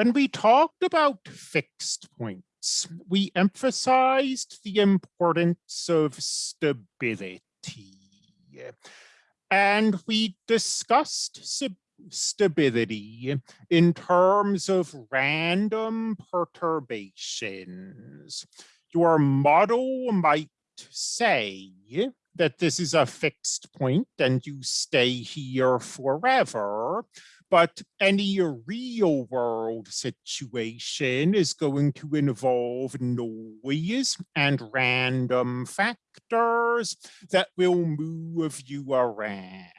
When we talked about fixed points, we emphasized the importance of stability. And we discussed stability in terms of random perturbations. Your model might say that this is a fixed point and you stay here forever, but any real world situation is going to involve noise and random factors that will move you around.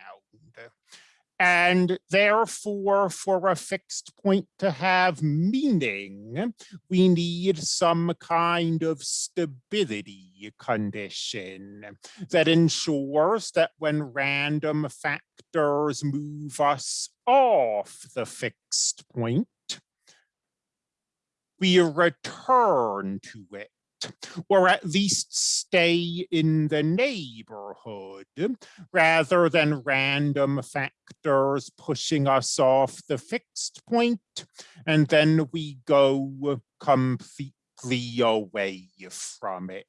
And therefore, for a fixed point to have meaning, we need some kind of stability condition that ensures that when random factors move us off the fixed point, we return to it or at least stay in the neighborhood rather than random factors pushing us off the fixed point and then we go completely away from it.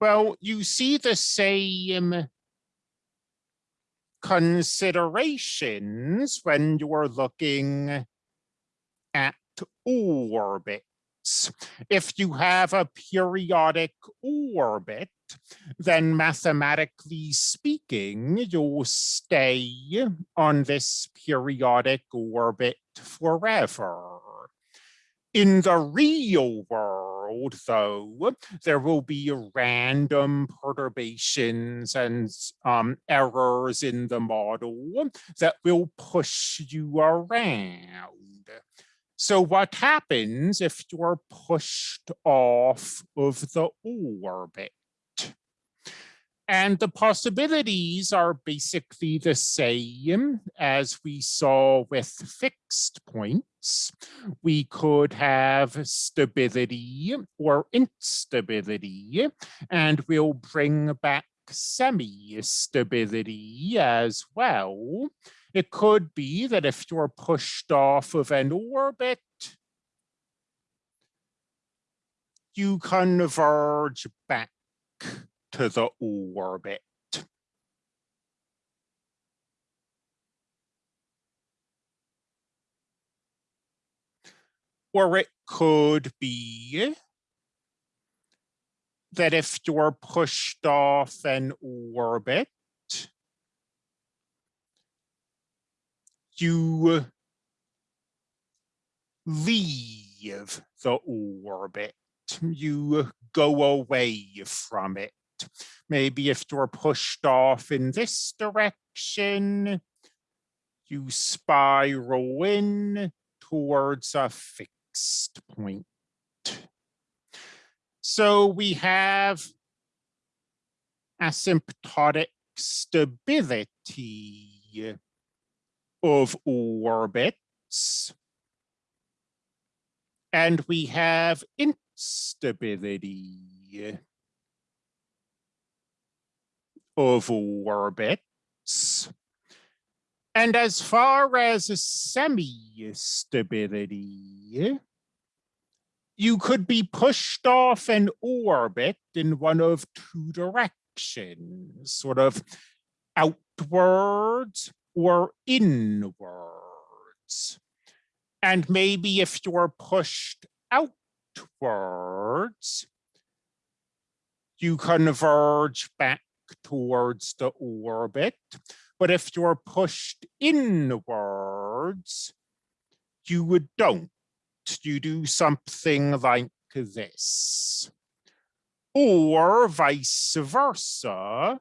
Well, you see the same considerations when you're looking at orbits. if you have a periodic orbit, then mathematically speaking, you'll stay on this periodic orbit forever. In the real world, though, there will be random perturbations and um, errors in the model that will push you around. So what happens if you're pushed off of the orbit? And the possibilities are basically the same as we saw with fixed We could have stability or instability, and we'll bring back semi-stability as well. It could be that if you're pushed off of an orbit, you converge back to the orbit. Or it could be that if you're pushed off an orbit, you leave the orbit, you go away from it. Maybe if you're pushed off in this direction, you spiral in towards a fixed point. So we have asymptotic stability of orbits. And we have instability of orbits. And as far as semi-stability, you could be pushed off an orbit in one of two directions, sort of outwards or inwards. And maybe if you're pushed outwards, you converge back towards the orbit. But if you're pushed inwards, you would don't. You do something like this. Or vice versa,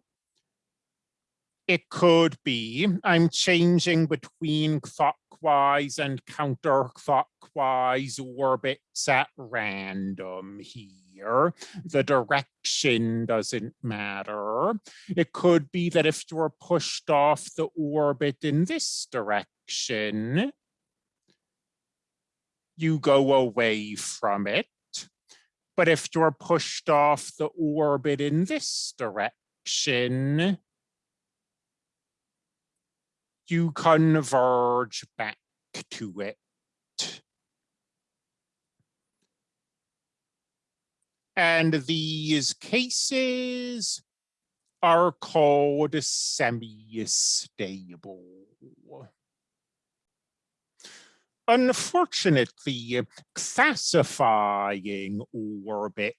it could be I'm changing between clockwise and counterclockwise orbits at random here. The direction doesn't matter. It could be that if you're pushed off the orbit in this direction, you go away from it. But if you're pushed off the orbit in this direction, you converge back to it. And these cases are called semi-stable. Unfortunately, classifying orbit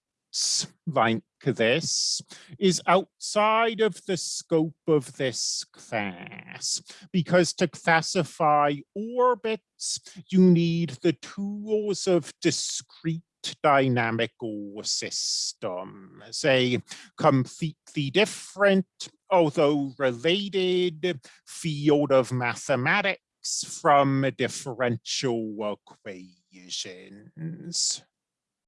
like this is outside of the scope of this class because to classify orbits, you need the tools of discrete dynamical systems, a completely different, although related field of mathematics from differential equations.